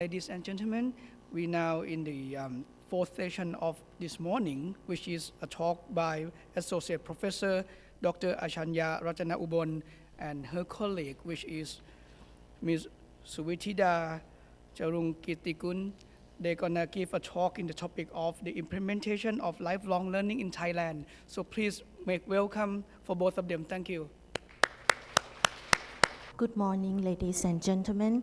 Ladies and gentlemen, we now in the um, fourth session of this morning, which is a talk by Associate Professor Dr. Achanya Ratana Ubon and her colleague, which is Ms. Suwithida Charung Kitikun. They're gonna give a talk in the topic of the implementation of lifelong learning in Thailand. So please make welcome for both of them. Thank you. Good morning, ladies and gentlemen.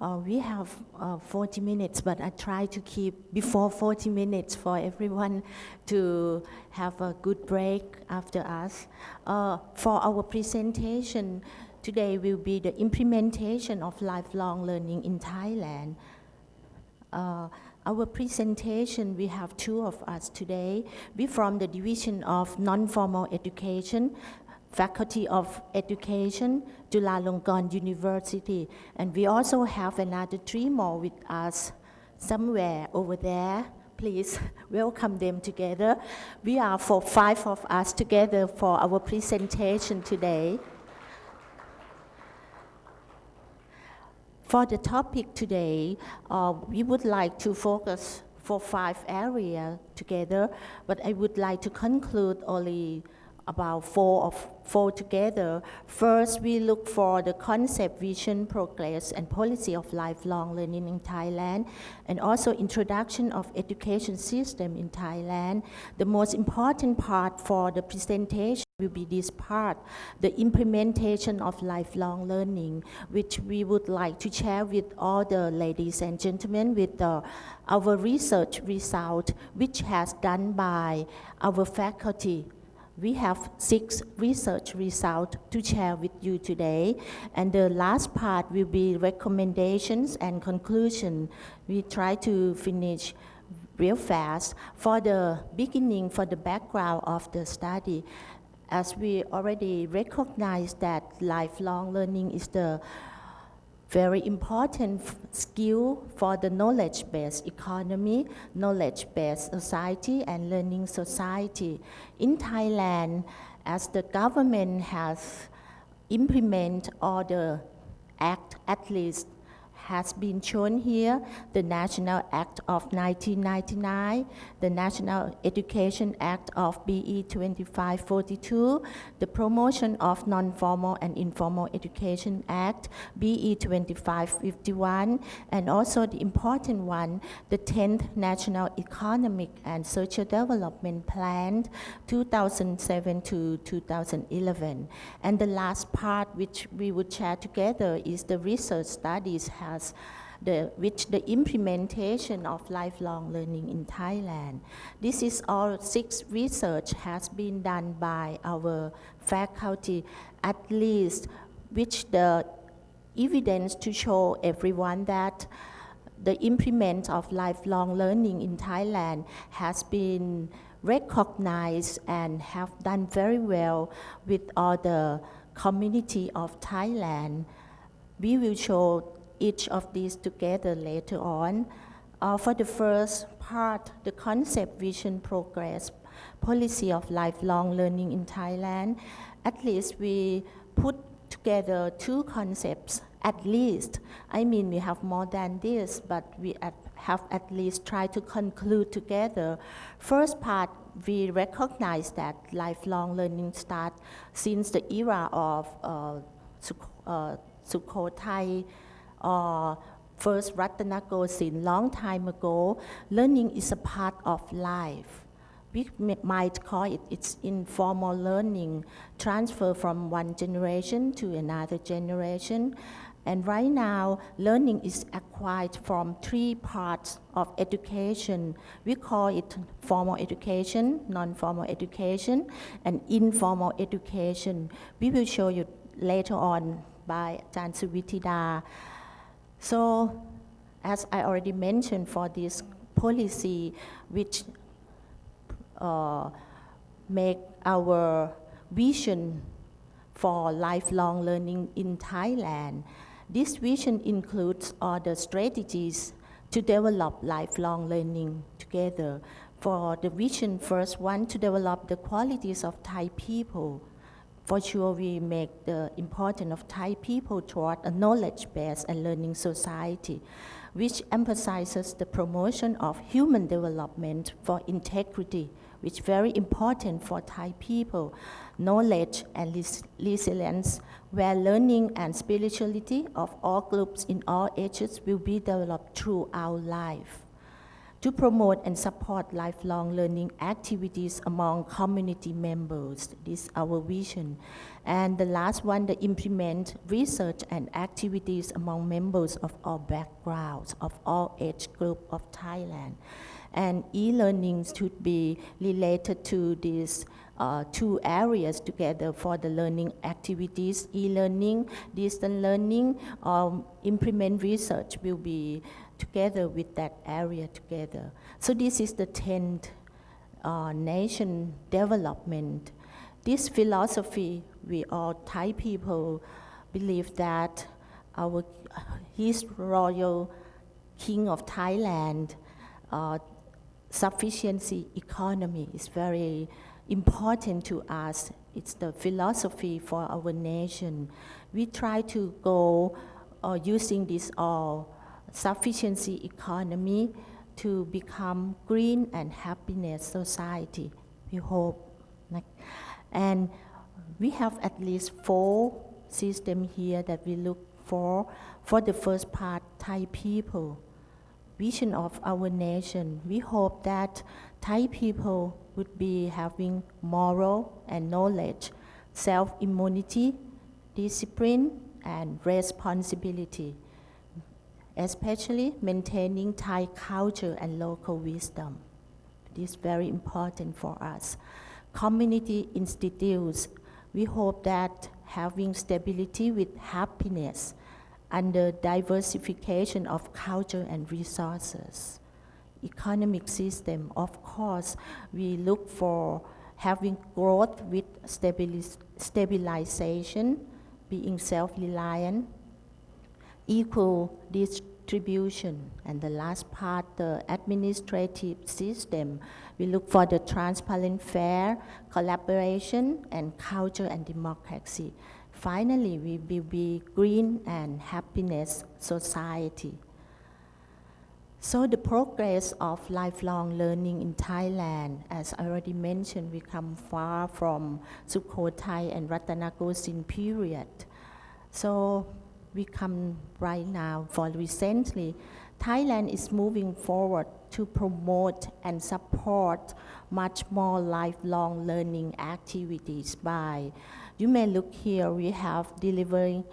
Uh, we have uh, 40 minutes, but I try to keep before 40 minutes for everyone to have a good break after us. Uh, for our presentation today will be the implementation of lifelong learning in Thailand. Uh, our presentation, we have two of us today. We from the Division of Non-Formal Education, Faculty of Education, Chulalongkorn University. And we also have another three more with us somewhere over there. Please welcome them together. We are for five of us together for our presentation today. For the topic today, uh, we would like to focus for five areas together, but I would like to conclude only about four of four together. First, we look for the concept, vision, progress, and policy of lifelong learning in Thailand, and also introduction of education system in Thailand. The most important part for the presentation will be this part, the implementation of lifelong learning, which we would like to share with all the ladies and gentlemen with our research result, which has done by our faculty we have six research results to share with you today. And the last part will be recommendations and conclusion. We try to finish real fast. For the beginning, for the background of the study, as we already recognize that lifelong learning is the very important skill for the knowledge-based economy, knowledge-based society, and learning society. In Thailand, as the government has implemented all the act, at least has been shown here, the National Act of 1999, the National Education Act of BE 2542, the Promotion of Non-Formal and Informal Education Act, BE 2551, and also the important one, the 10th National Economic and Social Development Plan, 2007 to 2011. And the last part which we would share together is the research studies the, which the implementation of lifelong learning in Thailand. This is all six research has been done by our faculty, at least which the evidence to show everyone that the implement of lifelong learning in Thailand has been recognized and have done very well with all the community of Thailand. We will show each of these together later on. Uh, for the first part, the concept, vision, progress, policy of lifelong learning in Thailand, at least we put together two concepts, at least. I mean, we have more than this, but we at, have at least tried to conclude together. First part, we recognize that lifelong learning starts since the era of uh, uh, Sukhothai, or first Ratanakosin long time ago, learning is a part of life. We might call it it's informal learning, transfer from one generation to another generation. And right now, learning is acquired from three parts of education. We call it formal education, non-formal education, and informal education. We will show you later on by Jan Suwithida. So as I already mentioned for this policy which uh, make our vision for lifelong learning in Thailand. This vision includes all the strategies to develop lifelong learning together. For the vision, first one, to develop the qualities of Thai people for sure we make the importance of Thai people toward a knowledge-based and learning society, which emphasizes the promotion of human development for integrity, which is very important for Thai people, knowledge and res- resilience, where learning and spirituality of all groups in all ages will be developed throughout life to promote and support lifelong learning activities among community members. This is our vision. And the last one, the implement research and activities among members of all backgrounds, of all age group of Thailand. And e-learning should be related to these uh, two areas together for the learning activities, e-learning, distance learning, um, implement research will be together with that area together. So this is the 10th uh, nation development. This philosophy, we all Thai people believe that our His Royal King of Thailand uh, sufficiency economy is very important to us. It's the philosophy for our nation. We try to go uh, using this all sufficiency economy to become green and happiness society. We hope. And we have at least four systems here that we look for. For the first part, Thai people, vision of our nation. We hope that Thai people would be having moral and knowledge, self-immunity, discipline, and responsibility especially maintaining Thai culture and local wisdom. This is very important for us. Community institutes, we hope that having stability with happiness under diversification of culture and resources. Economic system, of course, we look for having growth with stabilization, being self-reliant, equal distribution. And the last part, the administrative system, we look for the transparent, fair collaboration and culture and democracy. Finally, we will be green and happiness society. So the progress of lifelong learning in Thailand, as I already mentioned, we come far from Sukhothai and Ratanakosin period. So we come right now for recently, Thailand is moving forward to promote and support much more lifelong learning activities by, you may look here, we have delivering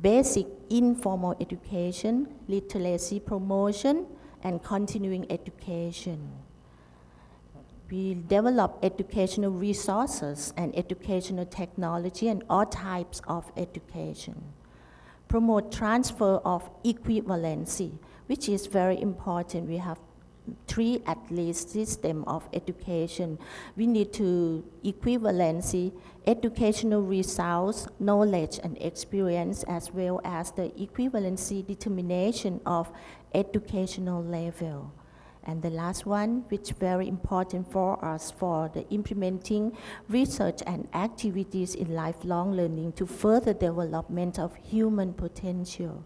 basic informal education, literacy promotion, and continuing education. We develop educational resources and educational technology and all types of education promote transfer of equivalency, which is very important. We have three at least system of education. We need to equivalency, educational results, knowledge and experience, as well as the equivalency determination of educational level. And the last one, which is very important for us for the implementing research and activities in lifelong learning to further development of human potential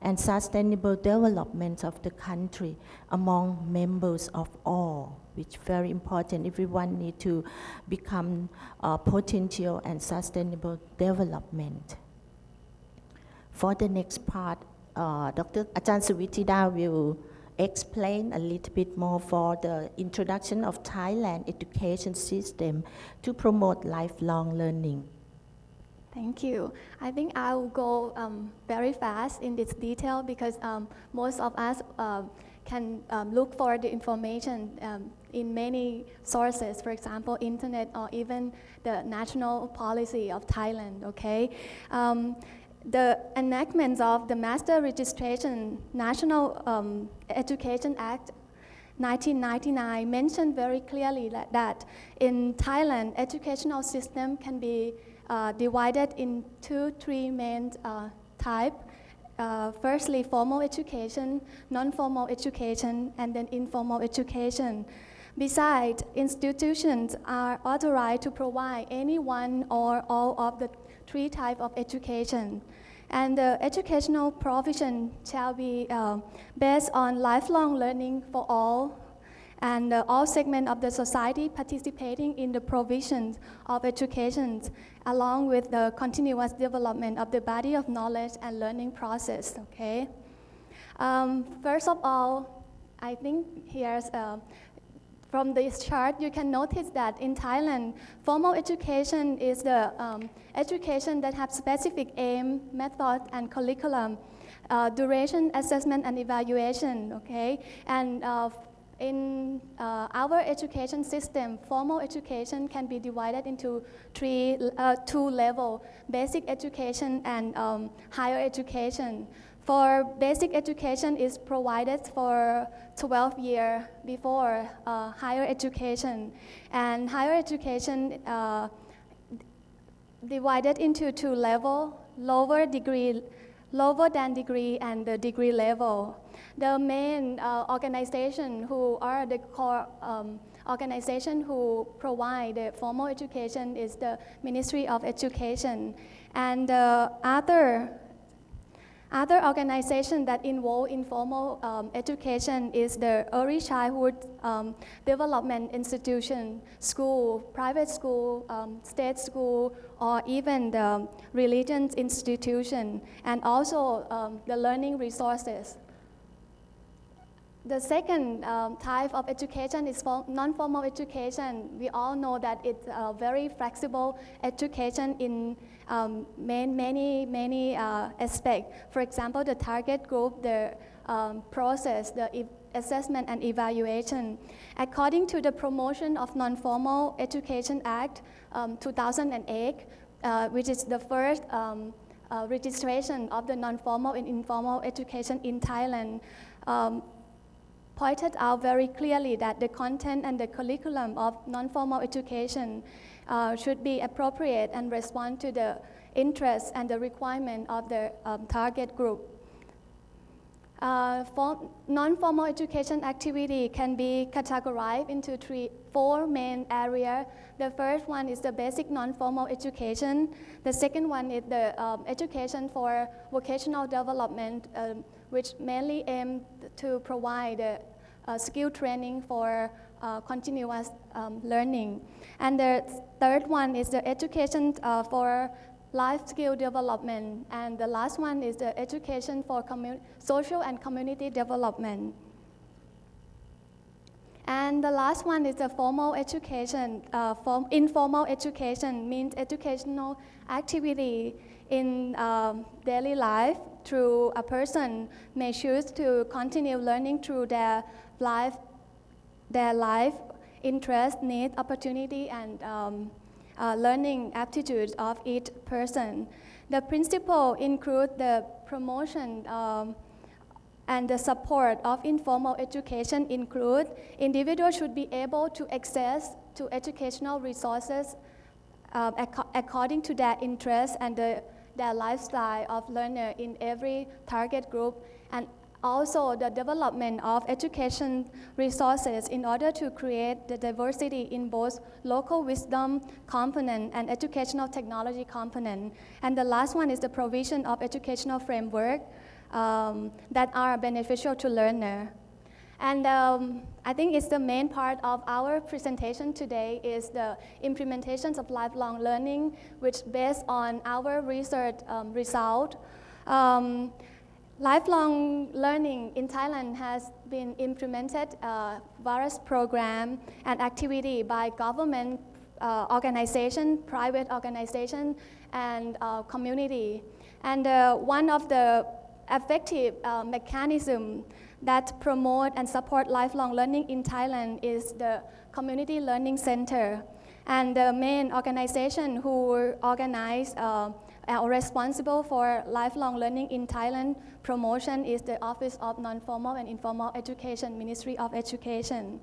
and sustainable development of the country among members of all, which very important. Everyone need to become uh, potential and sustainable development. For the next part, uh, Dr. Ajahn Suwithida will explain a little bit more for the introduction of Thailand education system to promote lifelong learning. Thank you. I think I will go um, very fast in this detail because um, most of us uh, can um, look for the information um, in many sources, for example, internet or even the national policy of Thailand, okay? The enactment of the Master Registration National um, Education Act 1999 mentioned very clearly that, that in Thailand, educational system can be uh, divided in two, three main uh, types. Uh, firstly, formal education, non-formal education, and then informal education. Besides, institutions are authorized to provide any one or all of the three types of education. And the educational provision shall be uh, based on lifelong learning for all and uh, all segments of the society participating in the provision of education along with the continuous development of the body of knowledge and learning process, okay? Um, first of all, I think here's, uh, from this chart, you can notice that in Thailand, formal education is the um, education that has specific aim, method, and curriculum, uh, duration, assessment, and evaluation, okay? And uh, in uh, our education system, formal education can be divided into three, uh, two levels, basic education and um, higher education. For basic education is provided for 12 years before uh, higher education. And higher education uh, divided into two levels, lower degree, lower than degree and the degree level the main uh, organization who are the core um, organization who provide the formal education is the Ministry of Education. And uh, other, other organization that involve informal um, education is the Early Childhood um, Development Institution, school, private school, um, state school, or even the religion institution, and also um, the learning resources. The second um, type of education is non-formal education. We all know that it's a very flexible education in um, many, many uh, aspects. For example, the target group, the um, process, the e assessment and evaluation. According to the Promotion of Non-Formal Education Act um, 2008, uh, which is the first um, uh, registration of the non-formal and informal education in Thailand, pointed out very clearly that the content and the curriculum of non-formal education uh, should be appropriate and respond to the interests and the requirement of the um, target group. Uh, non-formal education activity can be categorized into three, four main areas. The first one is the basic non-formal education. The second one is the um, education for vocational development, um, which mainly aim to provide uh, skill training for uh, continuous um, learning. And the third one is the education uh, for life skill development. And the last one is the education for social and community development. And the last one is the formal education. Uh, form, informal education means educational activity in um, daily life through a person may choose to continue learning through their life, their life, interest, need, opportunity, and um, uh, learning aptitudes of each person. The principle include the promotion um, and the support of informal education include individuals should be able to access to educational resources uh, ac according to their interests and the, their lifestyle of learner in every target group and also the development of education resources in order to create the diversity in both local wisdom component and educational technology component. And the last one is the provision of educational framework um, that are beneficial to learner. And um, I think it's the main part of our presentation today is the implementations of lifelong learning, which based on our research um, result. Um, Lifelong learning in Thailand has been implemented uh, various program and activity by government uh, organization, private organization, and uh, community. And uh, one of the effective uh, mechanism that promote and support lifelong learning in Thailand is the Community Learning Center. And the main organization who organize uh, are responsible for lifelong learning in Thailand promotion is the Office of Non-Formal and Informal Education, Ministry of Education.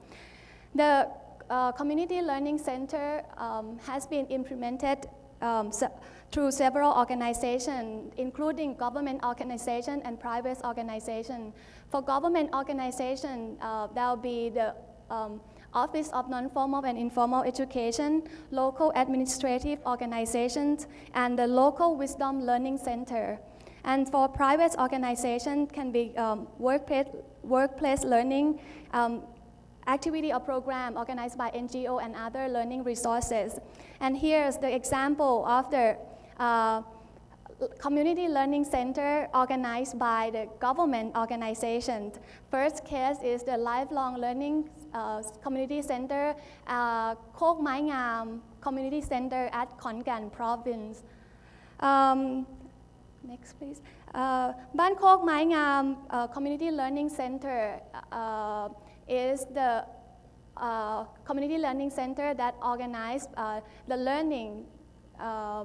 The uh, Community Learning Center um, has been implemented um, so through several organizations, including government organization and private organization. For government organization, uh, there will be the um, Office of Non-Formal and Informal Education, local administrative organizations, and the local Wisdom Learning Center. And for private organization can be um, workplace, workplace learning, um, activity or program organized by NGO and other learning resources. And here's the example of the uh, community learning center organized by the government organization. First case is the lifelong learning uh, community center, uh, Kok Mai Ngam Community Center at Khon Kaen province. Um, next please. Uh, Ban Kok Mai Ngam uh, Community Learning Center uh, is the uh, community learning center that organized uh, the learning uh,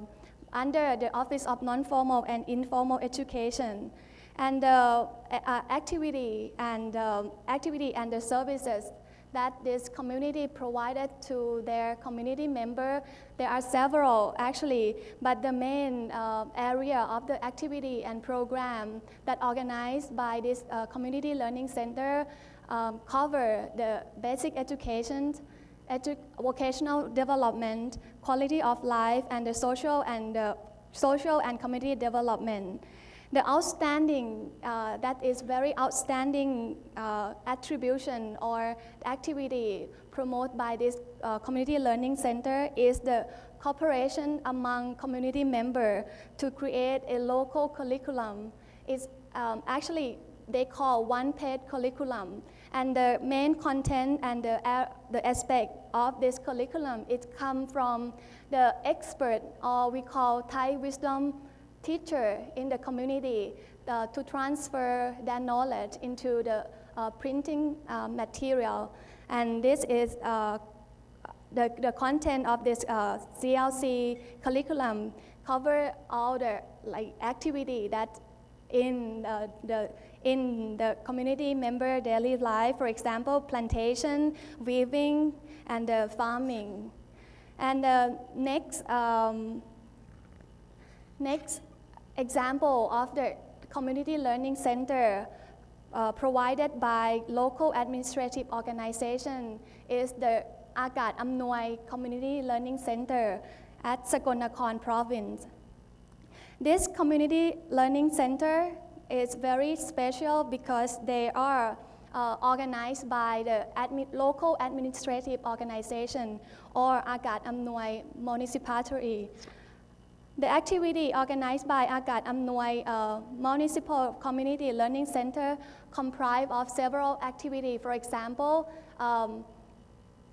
under the Office of Non-Formal and Informal Education. And the uh, activity and um, activity and the services that this community provided to their community member. There are several actually, but the main uh, area of the activity and program that organized by this uh, community learning center um, cover the basic education, edu vocational development, quality of life, and the social and uh, social and community development. The outstanding, uh, that is very outstanding uh, attribution or activity promoted by this uh, community learning center is the cooperation among community members to create a local curriculum. It's um, actually they call one-page curriculum. And the main content and the, uh, the aspect of this curriculum, it comes from the expert, or we call Thai wisdom teacher in the community uh, to transfer their knowledge into the uh, printing uh, material. And this is uh, the, the content of this CLC uh, curriculum cover all the like activity that in the in the community member daily life, for example, plantation, weaving, and uh, farming. And uh, next, um, next example of the community learning center uh, provided by local administrative organization is the Akat Amnuai Community Learning Center at Sakonnakhon province. This community learning center is very special because they are uh, organized by the admi local administrative organization or Akat Amnuai municipality. The activity organized by Akat Amnuai uh, Municipal Community Learning Center comprise of several activities. For example, um,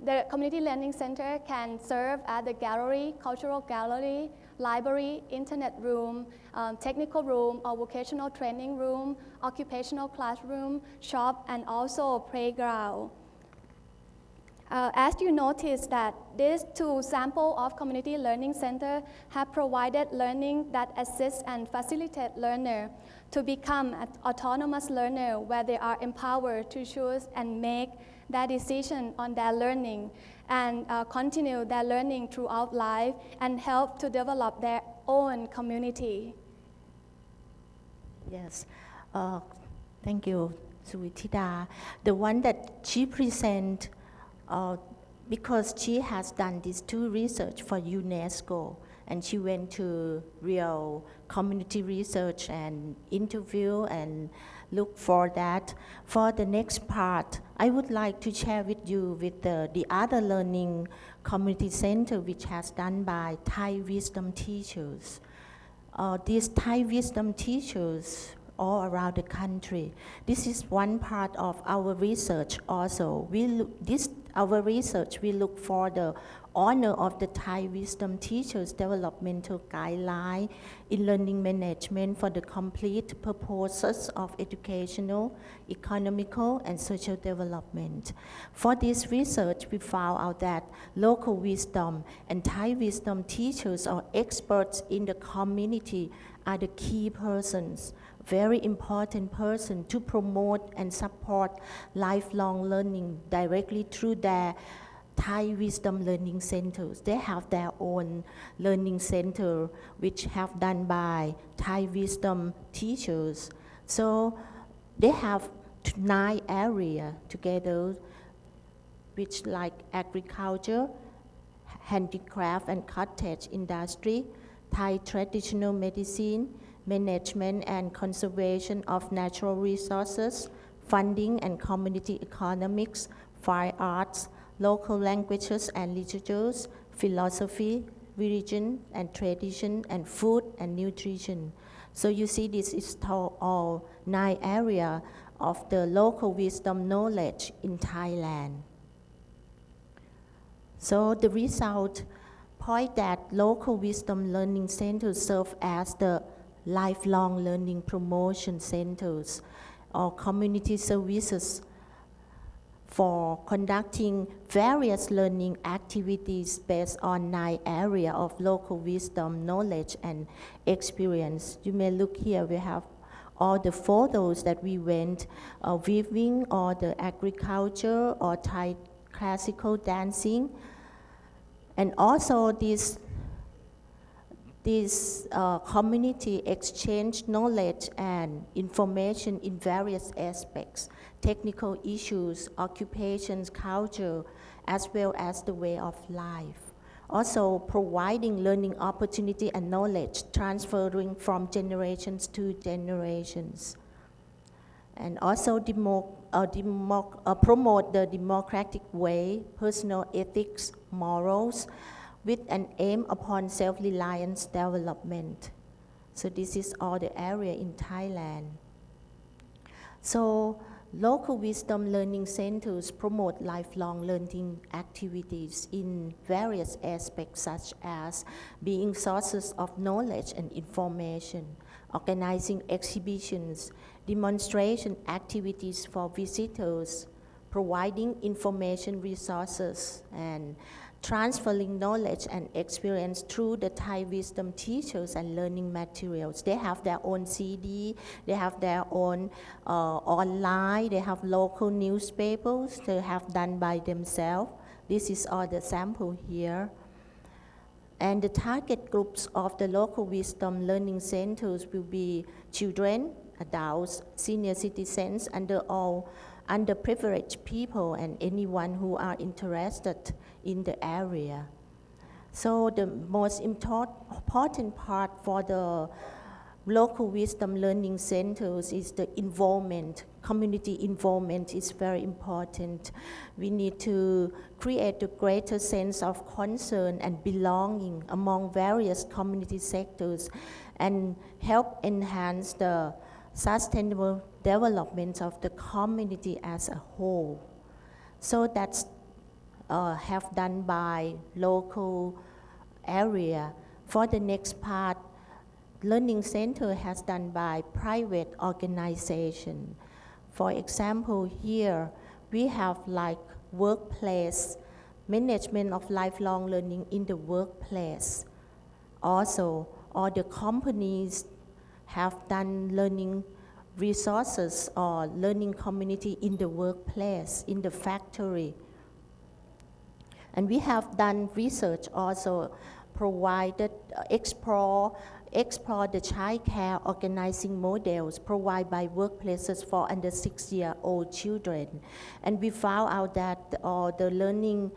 the Community Learning Center can serve as the gallery, cultural gallery, library, internet room, um, technical room, or vocational training room, occupational classroom, shop, and also a playground. Uh, as you notice that these two sample of community learning center have provided learning that assists and facilitate learner to become an autonomous learner where they are empowered to choose and make their decision on their learning and uh, continue their learning throughout life and help to develop their own community. Yes, uh, thank you, Suwithida. The one that she present, uh, because she has done these two research for UNESCO, and she went to real community research and interview and look for that. For the next part, I would like to share with you with the, the other learning community center which has done by Thai wisdom teachers. Uh, these Thai wisdom teachers all around the country. This is one part of our research also. We this our research, we look for the honor of the Thai Wisdom Teachers Developmental Guideline in Learning Management for the complete purposes of educational, economical, and social development. For this research, we found out that local wisdom and Thai wisdom teachers or experts in the community are the key persons very important person to promote and support lifelong learning directly through their Thai Wisdom Learning Centers. They have their own learning center which have done by Thai Wisdom teachers. So they have nine area together which like agriculture, handicraft and cottage industry, Thai traditional medicine, management and conservation of natural resources, funding and community economics, fine arts, local languages and literatures, philosophy, religion and tradition, and food and nutrition. So you see this is all nine area of the local wisdom knowledge in Thailand. So the result point that local wisdom learning centers serve as the lifelong learning promotion centers or community services for conducting various learning activities based on nine area of local wisdom, knowledge, and experience. You may look here, we have all the photos that we went uh, weaving or the agriculture or Thai classical dancing. And also this this uh, community exchange knowledge and information in various aspects, technical issues, occupations, culture, as well as the way of life. Also providing learning opportunity and knowledge transferring from generations to generations. And also demo, uh, demo, uh, promote the democratic way, personal ethics, morals, with an aim upon self-reliance development. So this is all the area in Thailand. So local wisdom learning centers promote lifelong learning activities in various aspects such as being sources of knowledge and information, organizing exhibitions, demonstration activities for visitors, providing information resources, and transferring knowledge and experience through the Thai wisdom teachers and learning materials. They have their own CD, they have their own uh, online, they have local newspapers they have done by themselves. This is all the sample here. And the target groups of the local wisdom learning centers will be children, adults, senior citizens, under all underprivileged people and anyone who are interested in the area. So the most important part for the local wisdom learning centers is the involvement. Community involvement is very important. We need to create a greater sense of concern and belonging among various community sectors and help enhance the sustainable development of the community as a whole. So that's uh, have done by local area. For the next part, Learning Center has done by private organization. For example, here we have like workplace, management of lifelong learning in the workplace. Also, all the companies have done learning resources or learning community in the workplace, in the factory. And we have done research also provided, uh, explore, explore the child care organizing models provided by workplaces for under six-year-old children. And we found out that uh, the learning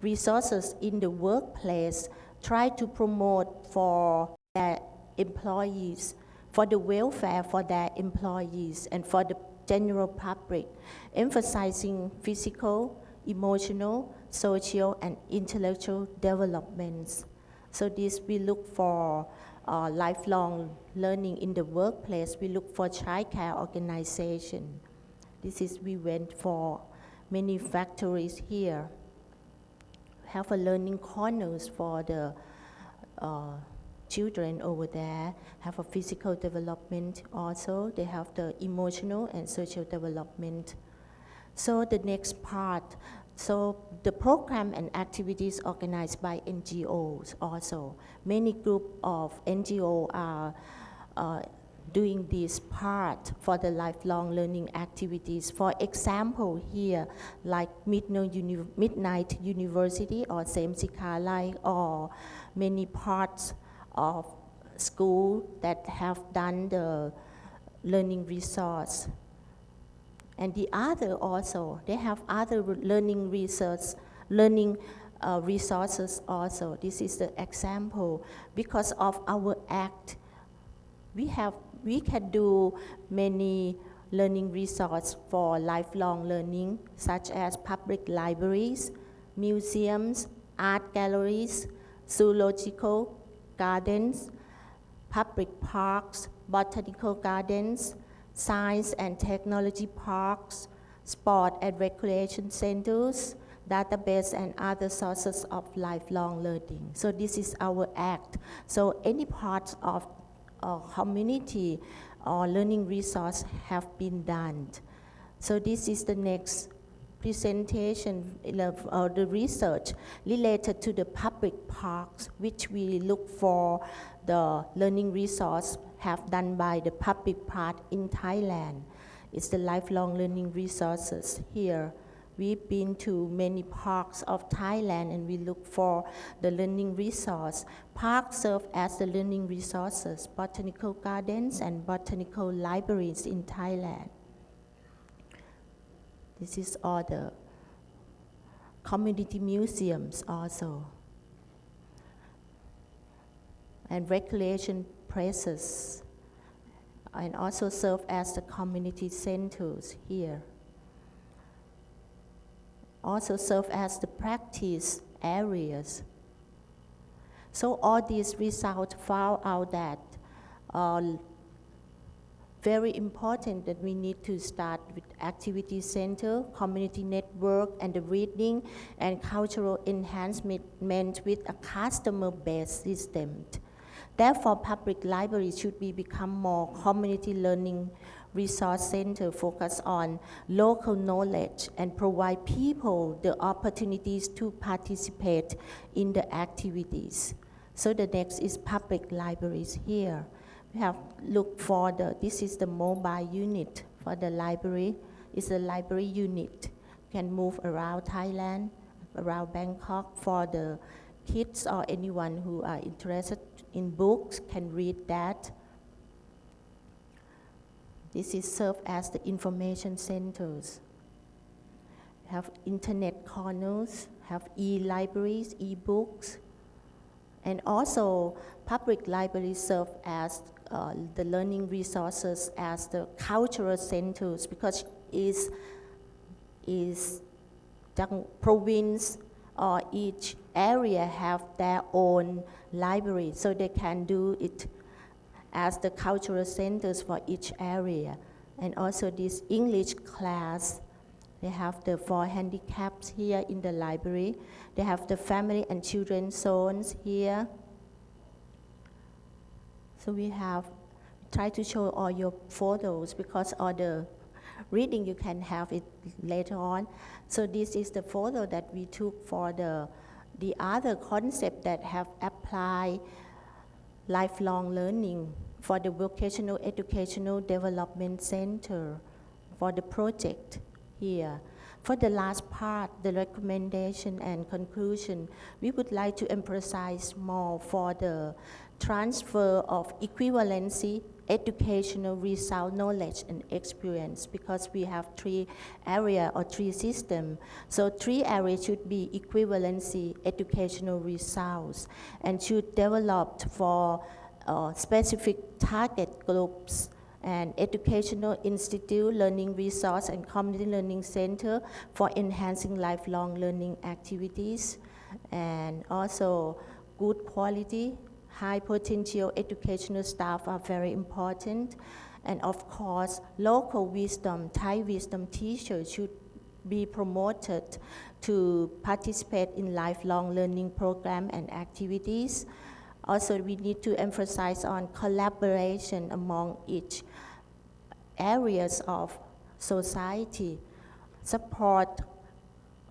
resources in the workplace try to promote for their employees, for the welfare for their employees and for the general public, emphasizing physical, emotional, social, and intellectual developments. So this we look for uh, lifelong learning in the workplace. We look for childcare organization. This is we went for many factories here. Have a learning corners for the uh, children over there. Have a physical development also. They have the emotional and social development. So the next part, so the program and activities organized by NGOs also. Many group of NGO are uh, doing this part for the lifelong learning activities. For example, here, like Midnight, Uni Midnight University or Same Sikalai or many parts of school that have done the learning resource And the other also, they have other learning research, learning uh, resources also. This is the example. Because of our act, we have, we can do many learning resources for lifelong learning, such as public libraries, museums, art galleries, zoological gardens, public parks, botanical gardens, science and technology parks, sport and recreation centers, database and other sources of lifelong learning. So this is our act. So any part of a community or learning resource have been done. So this is the next presentation of uh, the research related to the public parks, which we look for the learning resource have done by the public part in Thailand. It's the lifelong learning resources here. We've been to many parks of Thailand and we look for the learning resource. Parks serve as the learning resources, botanical gardens and botanical libraries in Thailand. This is all the community museums also. And recreation places and also serve as the community centers here. Also serve as the practice areas. So all these results found out that uh, very important that we need to start with activity center, community network, and the reading and cultural enhancement with a customer-based system. Therefore, public libraries should be become more community learning resource center focus on local knowledge and provide people the opportunities to participate in the activities. So the next is public libraries here. We have looked for the, this is the mobile unit for the library. It's a library unit. Can move around Thailand, around Bangkok for the kids or anyone who are interested in books can read that. This is served as the information centers. Have internet corners, have e-libraries, e-books, and also public libraries serve as uh, the learning resources as the cultural centers because is is the province or each area have their own library, so they can do it as the cultural centers for each area. And also this English class, they have the four handicaps here in the library. They have the family and children zones here. So we have try to show all your photos because all the reading you can have it later on. So this is the photo that we took for the the other concept that have applied lifelong learning for the Vocational Educational Development Center for the project here. For the last part, the recommendation and conclusion, we would like to emphasize more for the transfer of equivalency educational result knowledge and experience because we have three area or three system. So three areas should be equivalency educational results and should develop for uh, specific target groups and educational institute, learning resource, and community learning center for enhancing lifelong learning activities, and also good quality high potential educational staff are very important. And of course, local wisdom, Thai wisdom teachers should be promoted to participate in lifelong learning program and activities. Also, we need to emphasize on collaboration among each areas of society, support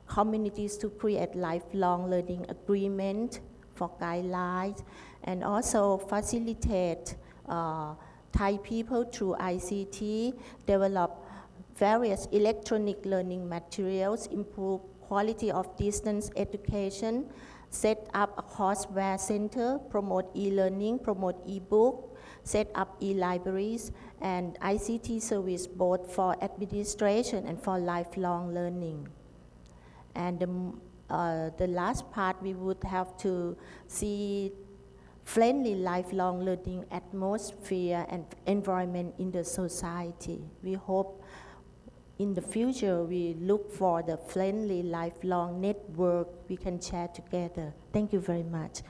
communities to create lifelong learning agreement for guidelines, and also facilitate uh, Thai people through ICT, develop various electronic learning materials, improve quality of distance education, set up a courseware center, promote e-learning, promote e-book, set up e-libraries and ICT service both for administration and for lifelong learning. And the, uh, the last part, we would have to see friendly lifelong learning atmosphere and environment in the society. We hope in the future we look for the friendly lifelong network we can share together. Thank you very much.